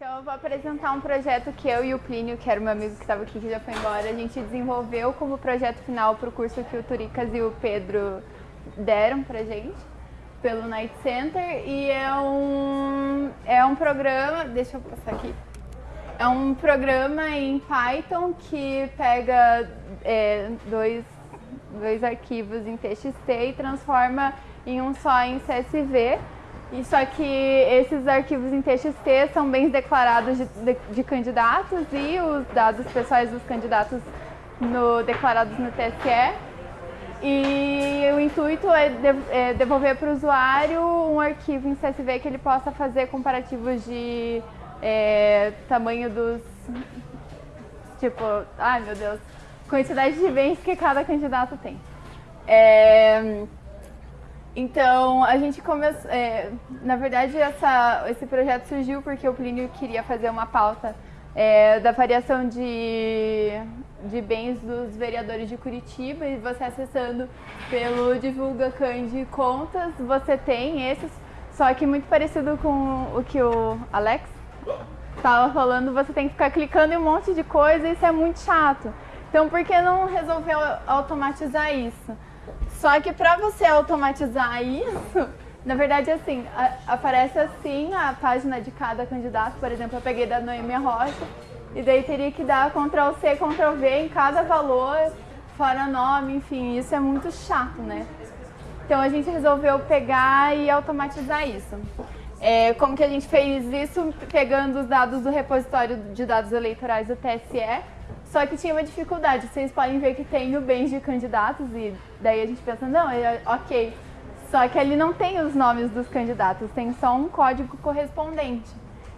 Então eu vou apresentar um projeto que eu e o Plínio, que era meu amigo que estava aqui, que já foi embora, a gente desenvolveu como projeto final para o curso que o Turicas e o Pedro deram pra gente, pelo Night Center, e é um, é um programa, deixa eu passar aqui, é um programa em Python que pega é, dois, dois arquivos em TXT e transforma em um só em CSV, e só que esses arquivos em TXT são bens declarados de, de, de, candidatos e os dados pessoais dos candidatos no, declarados no TSE. E o intuito é, de, é devolver para o usuário um arquivo em CSV que ele possa fazer comparativos de é, tamanho dos... Tipo, ai meu Deus, quantidade de bens que cada candidato tem. É, então, a gente começou... É, na verdade, essa, esse projeto surgiu porque o Plínio queria fazer uma pauta é, da variação de, de bens dos vereadores de Curitiba e você acessando pelo Divulga Cande Contas, você tem esses, só que muito parecido com o que o Alex estava falando, você tem que ficar clicando em um monte de coisa e isso é muito chato. Então, por que não resolver automatizar isso? Só que para você automatizar isso, na verdade, assim, a, aparece assim a página de cada candidato. Por exemplo, eu peguei da Noemia Rocha e daí teria que dar Ctrl C, Ctrl V em cada valor, fora nome, enfim, isso é muito chato, né? Então a gente resolveu pegar e automatizar isso. É, como que a gente fez isso? Pegando os dados do repositório de dados eleitorais do TSE, só que tinha uma dificuldade, vocês podem ver que tem o bens de candidatos e daí a gente pensa, não, é ok. Só que ali não tem os nomes dos candidatos, tem só um código correspondente.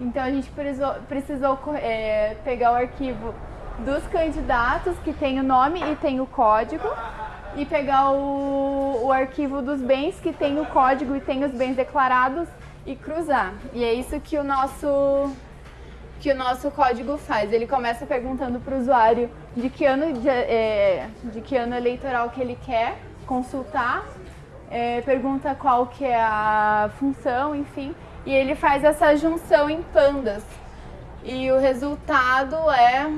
Então a gente precisou, precisou é, pegar o arquivo dos candidatos que tem o nome e tem o código e pegar o, o arquivo dos bens que tem o código e tem os bens declarados e cruzar. E é isso que o nosso que o nosso código faz. Ele começa perguntando para o usuário de que, ano de, é, de que ano eleitoral que ele quer consultar, é, pergunta qual que é a função, enfim, e ele faz essa junção em pandas. E o resultado é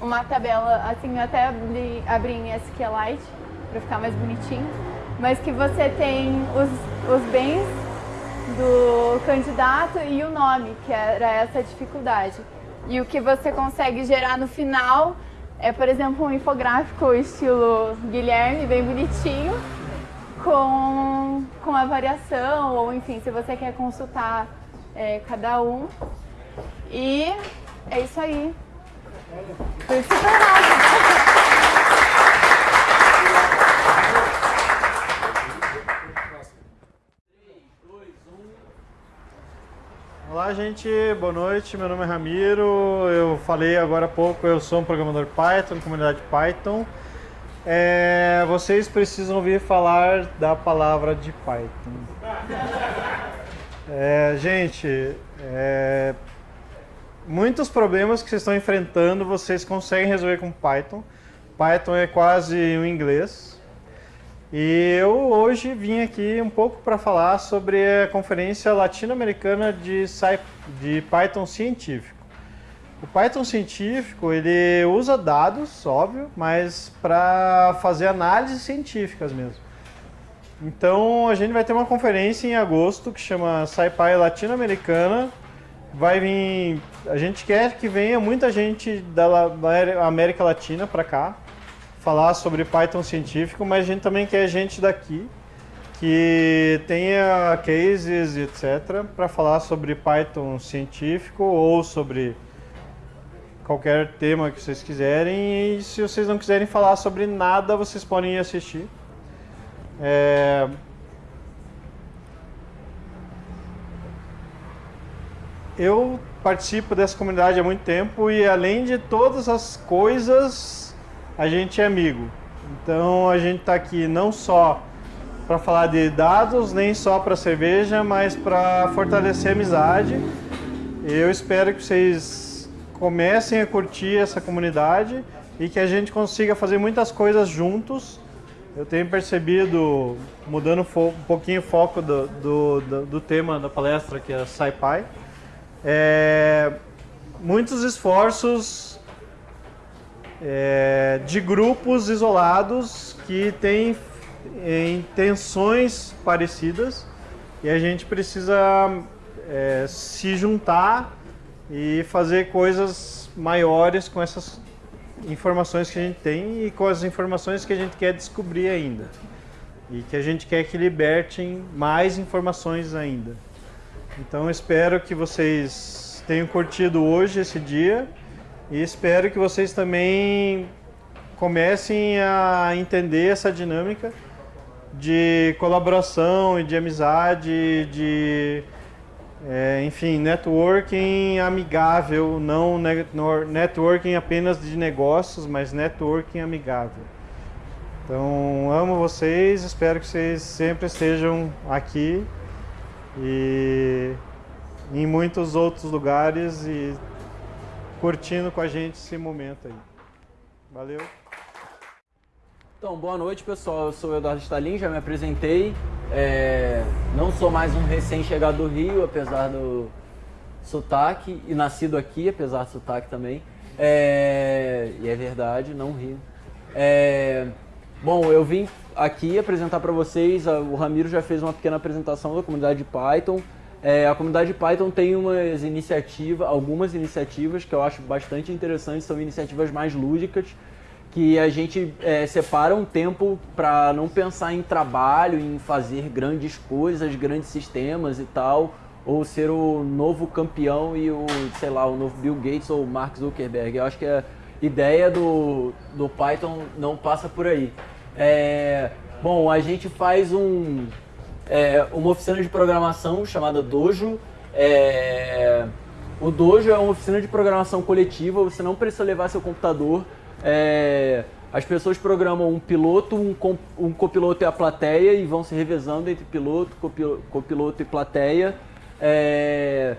uma tabela, assim, eu até abri, abri em SQLite para ficar mais bonitinho, mas que você tem os, os bens do candidato e o nome, que era essa dificuldade. E o que você consegue gerar no final é, por exemplo, um infográfico estilo Guilherme, bem bonitinho, com, com a variação, ou enfim, se você quer consultar é, cada um. E é isso aí. Foi super rápido. Olá gente, boa noite, meu nome é Ramiro, eu falei agora há pouco, eu sou um programador Python, comunidade Python. É, vocês precisam ouvir falar da palavra de Python. É, gente, é, muitos problemas que vocês estão enfrentando vocês conseguem resolver com Python. Python é quase um inglês, e eu hoje vim aqui um pouco para falar sobre a conferência latino-americana de, de Python científico. O Python científico ele usa dados, óbvio, mas para fazer análises científicas mesmo. Então a gente vai ter uma conferência em agosto que chama SciPy Latino-Americana. Vai vir, a gente quer que venha muita gente da América Latina para cá falar sobre Python científico, mas a gente também quer gente daqui que tenha cases, etc, para falar sobre Python científico ou sobre qualquer tema que vocês quiserem. E se vocês não quiserem falar sobre nada, vocês podem ir assistir. É... Eu participo dessa comunidade há muito tempo e além de todas as coisas a gente é amigo. Então a gente está aqui não só para falar de dados, nem só para cerveja, mas para fortalecer a amizade. Eu espero que vocês comecem a curtir essa comunidade e que a gente consiga fazer muitas coisas juntos. Eu tenho percebido, mudando um pouquinho o foco do, do, do, do tema da palestra, que é SciPy, é, muitos esforços é, de grupos isolados que têm intenções parecidas e a gente precisa é, se juntar e fazer coisas maiores com essas informações que a gente tem e com as informações que a gente quer descobrir ainda. E que a gente quer que libertem mais informações ainda. Então espero que vocês tenham curtido hoje esse dia e espero que vocês também comecem a entender essa dinâmica de colaboração e de amizade, de é, enfim, networking amigável, não networking apenas de negócios, mas networking amigável. Então, amo vocês, espero que vocês sempre estejam aqui e em muitos outros lugares e curtindo com a gente esse momento aí. Valeu! Então, boa noite pessoal, eu sou o Eduardo Stalin, já me apresentei. É, não sou mais um recém-chegado do Rio, apesar do sotaque, e nascido aqui, apesar do sotaque também. É, e é verdade, não rio. É, bom, eu vim aqui apresentar para vocês, o Ramiro já fez uma pequena apresentação da comunidade de Python. É, a comunidade Python tem umas iniciativas, algumas iniciativas que eu acho bastante interessantes, são iniciativas mais lúdicas, que a gente é, separa um tempo para não pensar em trabalho, em fazer grandes coisas, grandes sistemas e tal, ou ser o novo campeão e o, sei lá, o novo Bill Gates ou Mark Zuckerberg. Eu acho que a ideia do, do Python não passa por aí. É, bom, a gente faz um, é, uma oficina de programação chamada Dojo. É, o Dojo é uma oficina de programação coletiva, você não precisa levar seu computador, é, as pessoas programam um piloto, um, um copiloto e a plateia e vão se revezando entre piloto, copiloto e plateia. É,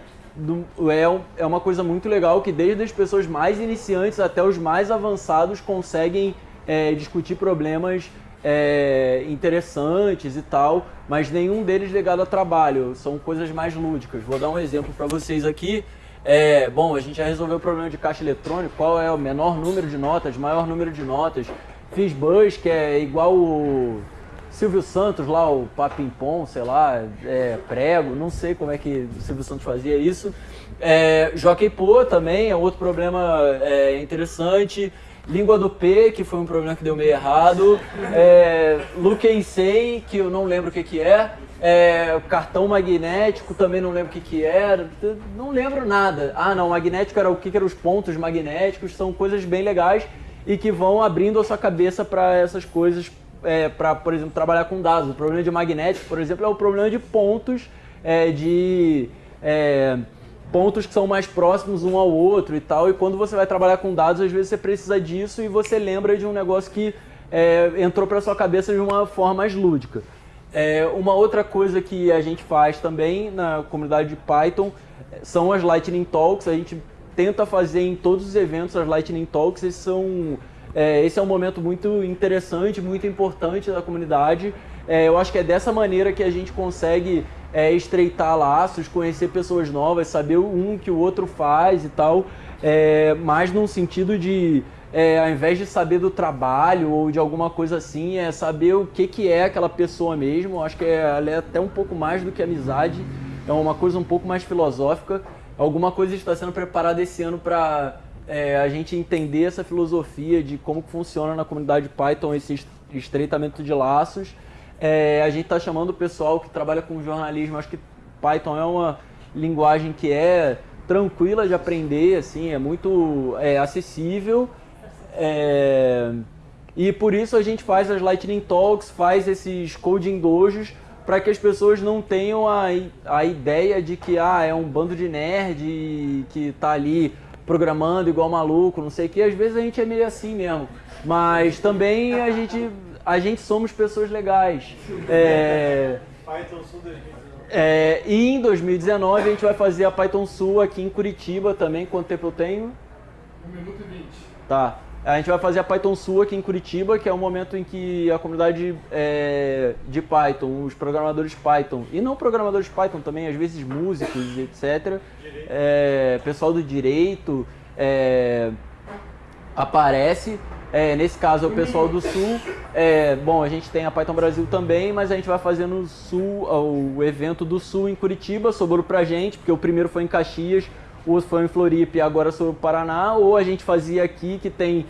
é, é uma coisa muito legal que desde as pessoas mais iniciantes até os mais avançados conseguem é, discutir problemas é, interessantes e tal, mas nenhum deles ligado a trabalho, são coisas mais lúdicas. Vou dar um exemplo para vocês aqui. É, bom, a gente já resolveu o problema de caixa eletrônico, qual é o menor número de notas, maior número de notas. Fiz bus, que é igual o Silvio Santos lá, o Papimpom, sei lá, é, prego, não sei como é que o Silvio Santos fazia isso. É, Pô também é outro problema é, interessante. Língua do P, que foi um problema que deu meio errado. É, Ensei, que eu não lembro o que, que é. É, cartão magnético, também não lembro o que, que era, não lembro nada. Ah, não, magnético era o que, que eram os pontos magnéticos, são coisas bem legais e que vão abrindo a sua cabeça para essas coisas, é, para, por exemplo, trabalhar com dados. O problema de magnético, por exemplo, é o problema de pontos, é, de é, pontos que são mais próximos um ao outro e tal. E quando você vai trabalhar com dados, às vezes você precisa disso e você lembra de um negócio que é, entrou para sua cabeça de uma forma mais lúdica. É, uma outra coisa que a gente faz também na comunidade de Python são as Lightning Talks. A gente tenta fazer em todos os eventos as Lightning Talks. Esses são, é, esse é um momento muito interessante, muito importante da comunidade. É, eu acho que é dessa maneira que a gente consegue é, estreitar laços, conhecer pessoas novas, saber um que o outro faz e tal, é, mais num sentido de é, ao invés de saber do trabalho ou de alguma coisa assim, é saber o que, que é aquela pessoa mesmo. Eu acho que é, ela é até um pouco mais do que amizade, é uma coisa um pouco mais filosófica. Alguma coisa está sendo preparada esse ano para é, a gente entender essa filosofia de como funciona na comunidade Python esse estreitamento de laços. É, a gente está chamando o pessoal que trabalha com jornalismo, acho que Python é uma linguagem que é tranquila de aprender, assim, é muito é, acessível é... E por isso a gente faz as Lightning Talks, faz esses coding dojos para que as pessoas não tenham a, a ideia de que ah, é um bando de nerd que está ali programando igual maluco, não sei o que. Às vezes a gente é meio assim mesmo. Mas também a gente, a gente somos pessoas legais. É... Python Sul 2019. É, e em 2019 a gente vai fazer a Python Sul aqui em Curitiba também. Quanto tempo eu tenho? 1 minuto e 20. Tá. A gente vai fazer a Python Sul aqui em Curitiba, que é um momento em que a comunidade é, de Python, os programadores Python, e não programadores Python também, às vezes músicos, etc., é, pessoal do direito, é, aparece. É, nesse caso é o pessoal do Sul. É, bom, a gente tem a Python Brasil também, mas a gente vai fazer no Sul, o evento do Sul em Curitiba, sobrou pra gente, porque o primeiro foi em Caxias, o outro foi em Floripa e agora sobre o Paraná, ou a gente fazia aqui que tem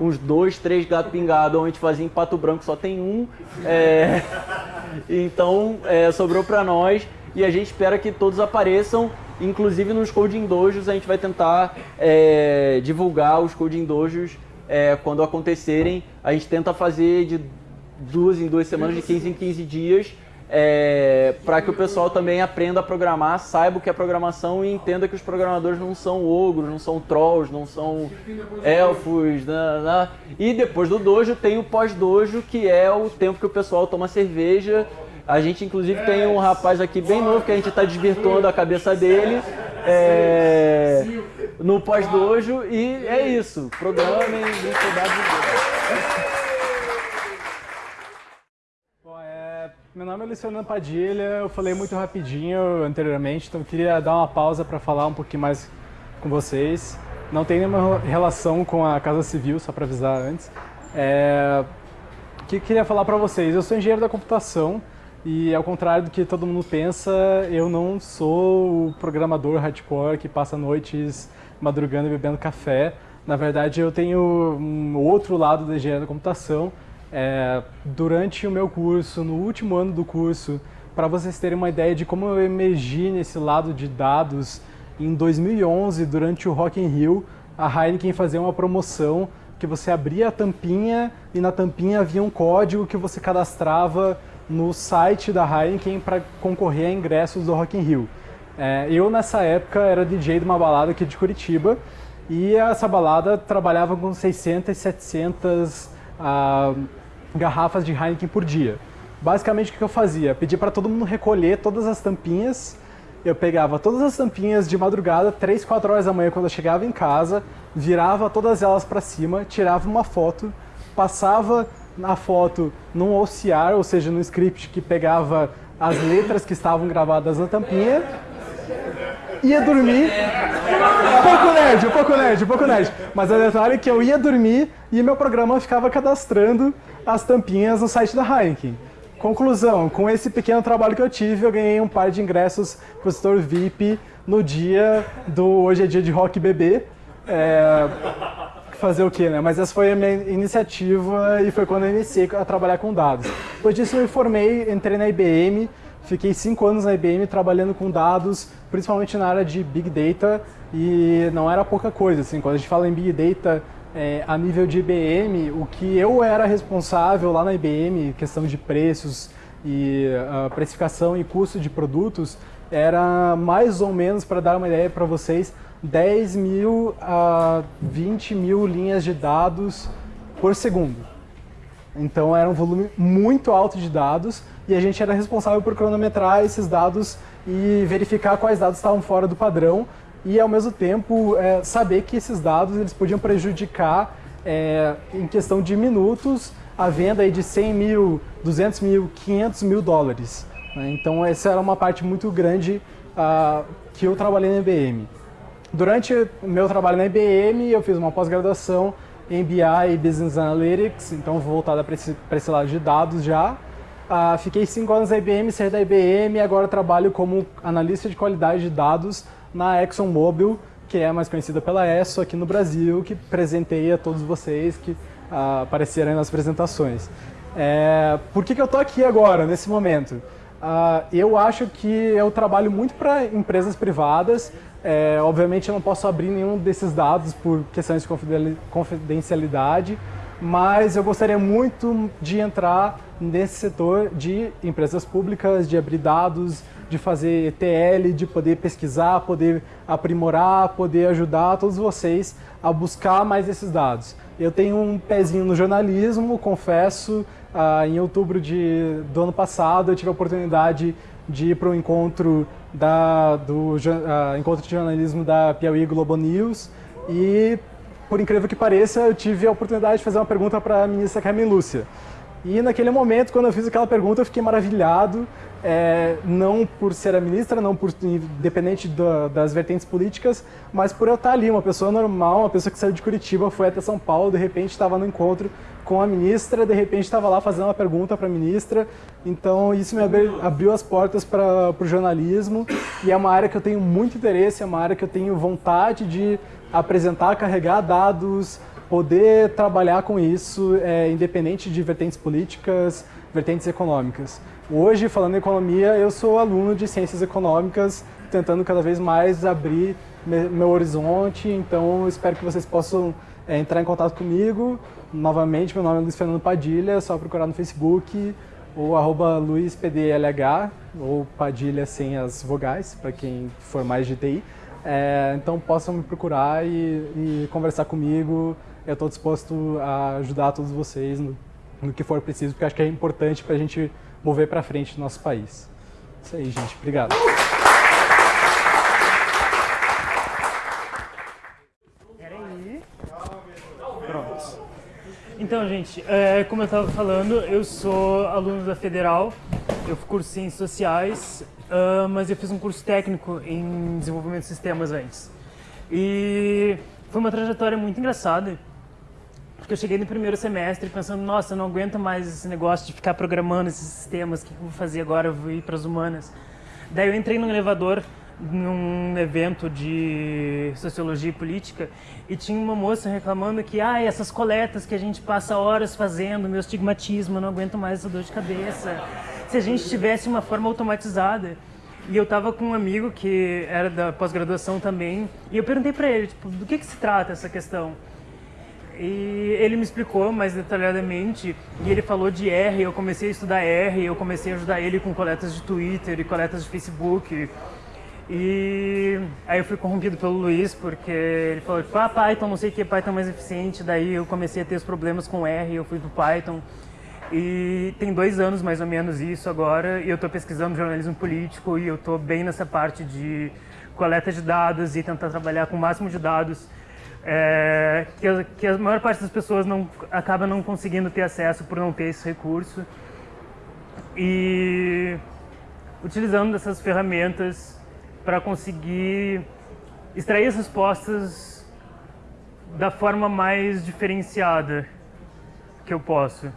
uns dois, três ou a gente fazia em Pato Branco só tem um. É... Então é, sobrou para nós e a gente espera que todos apareçam, inclusive nos Coding Dojos a gente vai tentar é, divulgar os Coding Dojos é, quando acontecerem. A gente tenta fazer de duas em duas semanas, de 15 em 15 dias é, para que o pessoal também aprenda a programar, saiba o que é programação e entenda que os programadores não são ogros, não são trolls, não são elfos. Né, né. E depois do dojo tem o pós-dojo, que é o tempo que o pessoal toma cerveja. A gente inclusive tem um rapaz aqui bem novo que a gente está desvirtuando a cabeça dele é, no pós-dojo e é isso. Programem, saudade de Meu nome é Luciano Padilha, eu falei muito rapidinho anteriormente, então eu queria dar uma pausa para falar um pouquinho mais com vocês. Não tem nenhuma relação com a Casa Civil, só para avisar antes. É... O que eu queria falar para vocês? Eu sou engenheiro da computação e ao contrário do que todo mundo pensa, eu não sou o programador hardcore que passa noites madrugando e bebendo café. Na verdade, eu tenho um outro lado da engenharia da computação, é, durante o meu curso, no último ano do curso, para vocês terem uma ideia de como eu emergi nesse lado de dados, em 2011, durante o Rock in Rio, a Heineken fazia uma promoção que você abria a tampinha e na tampinha havia um código que você cadastrava no site da Heineken para concorrer a ingressos do Rock in Rio. É, eu, nessa época, era DJ de uma balada aqui de Curitiba e essa balada trabalhava com 600, 700 uh, garrafas de Heineken por dia. Basicamente, o que eu fazia? Pedia para todo mundo recolher todas as tampinhas. Eu pegava todas as tampinhas de madrugada, 3, 4 horas da manhã, quando eu chegava em casa, virava todas elas para cima, tirava uma foto, passava a foto num OCR, ou seja, no script que pegava as letras que estavam gravadas na tampinha, ia dormir. Pouco nerd, pouco nerd, pouco nerd. Mas a detalhe é que eu ia dormir e meu programa ficava cadastrando as tampinhas no site da Heineken. Conclusão, com esse pequeno trabalho que eu tive, eu ganhei um par de ingressos para o setor VIP no dia do Hoje é Dia de Rock Bebê. É, fazer o quê, né? Mas essa foi a minha iniciativa e foi quando eu iniciei a trabalhar com dados. Depois disso eu me formei, entrei na IBM, Fiquei cinco anos na IBM trabalhando com dados, principalmente na área de Big Data, e não era pouca coisa. Assim, quando a gente fala em Big Data é, a nível de IBM, o que eu era responsável lá na IBM, questão de preços e uh, precificação e custo de produtos, era mais ou menos, para dar uma ideia para vocês, 10 mil a 20 mil linhas de dados por segundo. Então era um volume muito alto de dados e a gente era responsável por cronometrar esses dados e verificar quais dados estavam fora do padrão e ao mesmo tempo é, saber que esses dados eles podiam prejudicar é, em questão de minutos a venda aí de 100 mil, 200 mil, 500 mil dólares. Né? Então essa era uma parte muito grande uh, que eu trabalhei na IBM. Durante o meu trabalho na IBM eu fiz uma pós-graduação em BI e Business Analytics, então voltada para esse, esse lado de dados já. Uh, fiquei cinco anos na IBM, saí da IBM e agora trabalho como analista de qualidade de dados na ExxonMobil, que é mais conhecida pela ESSO aqui no Brasil, que presenteia todos vocês que uh, apareceram nas apresentações. É, por que, que eu estou aqui agora, nesse momento? Uh, eu acho que eu trabalho muito para empresas privadas, é, obviamente eu não posso abrir nenhum desses dados por questões de confidencialidade, mas eu gostaria muito de entrar nesse setor de empresas públicas, de abrir dados, de fazer ETL, de poder pesquisar, poder aprimorar, poder ajudar todos vocês a buscar mais esses dados. Eu tenho um pezinho no jornalismo, confesso, ah, em outubro de, do ano passado eu tive a oportunidade de ir para o encontro, da, do uh, encontro de jornalismo da Piauí Globo News e por incrível que pareça, eu tive a oportunidade de fazer uma pergunta para a ministra Carmen Lúcia. E naquele momento, quando eu fiz aquela pergunta, eu fiquei maravilhado, é, não por ser a ministra, não por independente da, das vertentes políticas, mas por eu estar ali, uma pessoa normal, uma pessoa que saiu de Curitiba, foi até São Paulo, de repente estava no encontro com a ministra, de repente estava lá fazendo uma pergunta para a ministra. Então isso me abriu, abriu as portas para o jornalismo e é uma área que eu tenho muito interesse, é uma área que eu tenho vontade de apresentar, carregar dados, poder trabalhar com isso, é, independente de vertentes políticas, vertentes econômicas. Hoje, falando em economia, eu sou aluno de ciências econômicas, tentando cada vez mais abrir meu horizonte, então espero que vocês possam é, entrar em contato comigo. Novamente, meu nome é Luiz Fernando Padilha, é só procurar no Facebook ou arroba ou Padilha sem as vogais, para quem for mais de TI. É, então possam me procurar e, e conversar comigo, eu estou disposto a ajudar todos vocês no, no, que for preciso, porque acho que é importante para a gente mover para frente o nosso país. Isso aí, gente. Obrigado. Peraí. Pronto. Então, gente, é, como eu estava falando, eu sou aluno da Federal, eu curso Ciências Sociais, uh, mas eu fiz um curso técnico em desenvolvimento de sistemas antes. E foi uma trajetória muito engraçada, porque eu cheguei no primeiro semestre pensando, nossa, eu não aguento mais esse negócio de ficar programando esses sistemas, o que eu vou fazer agora? Eu vou ir para as humanas. Daí eu entrei num elevador num evento de sociologia e política e tinha uma moça reclamando que ah, essas coletas que a gente passa horas fazendo, meu estigmatismo, eu não aguento mais essa dor de cabeça. Se a gente tivesse uma forma automatizada. E eu tava com um amigo que era da pós-graduação também, e eu perguntei para ele, tipo, do que que se trata essa questão? E ele me explicou mais detalhadamente, e ele falou de R, eu comecei a estudar R, eu comecei a ajudar ele com coletas de Twitter e coletas de Facebook. E aí eu fui corrompido pelo Luiz, porque ele falou, tipo, ah, Python, não sei o que, Python é mais eficiente. Daí eu comecei a ter os problemas com R, eu fui pro Python. E tem dois anos mais ou menos isso agora, e eu estou pesquisando jornalismo político e eu estou bem nessa parte de coleta de dados e tentar trabalhar com o máximo de dados é, que, que, a, maior parte das pessoas não, acaba não conseguindo ter acesso por não ter esse recurso. E utilizando essas ferramentas para conseguir extrair as respostas da forma mais diferenciada que eu posso.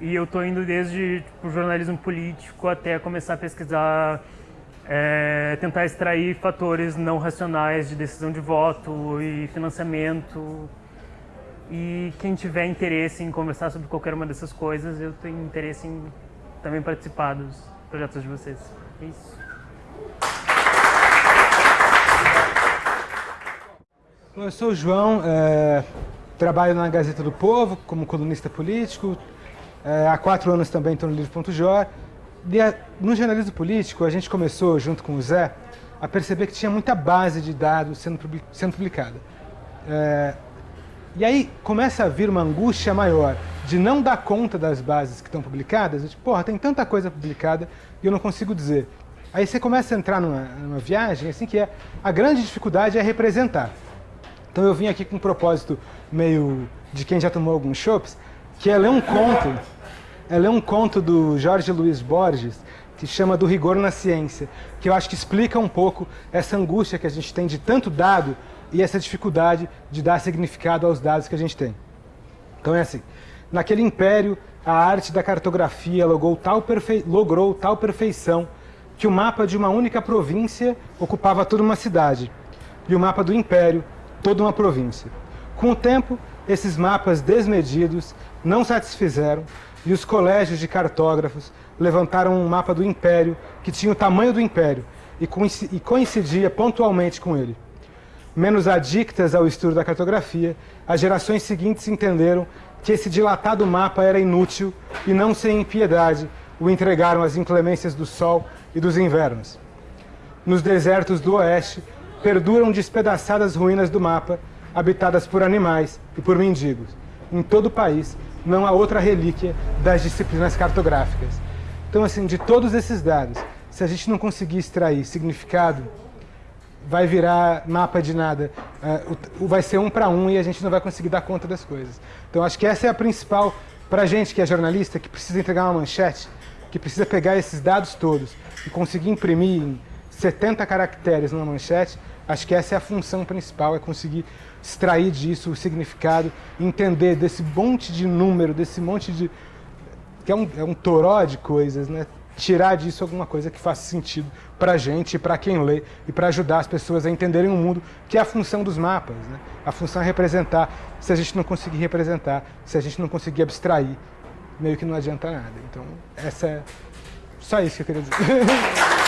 E eu estou indo desde tipo, jornalismo político até começar a pesquisar é, tentar extrair fatores não racionais de decisão de voto e financiamento. E quem tiver interesse em conversar sobre qualquer uma dessas coisas, eu tenho interesse em também participar dos projetos de vocês. É isso. Eu sou o João, é, trabalho na Gazeta do Povo como colunista político. É, há quatro anos também estou no Livro.jor no jornalismo político, a gente começou, junto com o Zé, a perceber que tinha muita base de dados sendo, sendo publicada. É, e aí começa a vir uma angústia maior de não dar conta das bases que estão publicadas. Tipo, porra, tem tanta coisa publicada e eu não consigo dizer. Aí você começa a entrar numa, numa viagem, assim, que é a grande dificuldade é representar. Então eu vim aqui com um propósito meio de quem já tomou alguns chopps, que é ler um conto ela é um conto do Jorge Luiz Borges, que chama Do Rigor na Ciência, que eu acho que explica um pouco essa angústia que a gente tem de tanto dado e essa dificuldade de dar significado aos dados que a gente tem. Então é assim, naquele império, a arte da cartografia logrou tal, logrou tal perfeição que o mapa de uma única província ocupava toda uma cidade, e o mapa do império, toda uma província. Com o tempo, esses mapas desmedidos não satisfizeram e os colégios de cartógrafos levantaram um mapa do Império que tinha o tamanho do Império e coincidia pontualmente com ele. Menos adictas ao estudo da cartografia, as gerações seguintes entenderam que esse dilatado mapa era inútil e não sem impiedade o entregaram às inclemências do sol e dos invernos. Nos desertos do oeste, perduram despedaçadas ruínas do mapa, habitadas por animais e por mendigos. Em todo o país, não há outra relíquia das disciplinas cartográficas. Então, assim, de todos esses dados, se a gente não conseguir extrair significado, vai virar mapa de nada. o, vai ser um para um e a gente não vai conseguir dar conta das coisas. Então acho que essa é a principal, para a gente que é jornalista, que precisa entregar uma manchete, que precisa pegar esses dados todos e conseguir imprimir em 70 caracteres numa manchete, acho que essa é a função principal, é conseguir extrair disso o significado, entender desse monte de número, desse monte de... que é um, é um toró de coisas, né? tirar disso alguma coisa que faça sentido para a gente, para quem lê e para ajudar as pessoas a entenderem o mundo, que é a função dos mapas. Né? A função é representar. Se a gente não conseguir representar, se a gente não conseguir abstrair, meio que não adianta nada. Então, essa é só isso que eu queria dizer.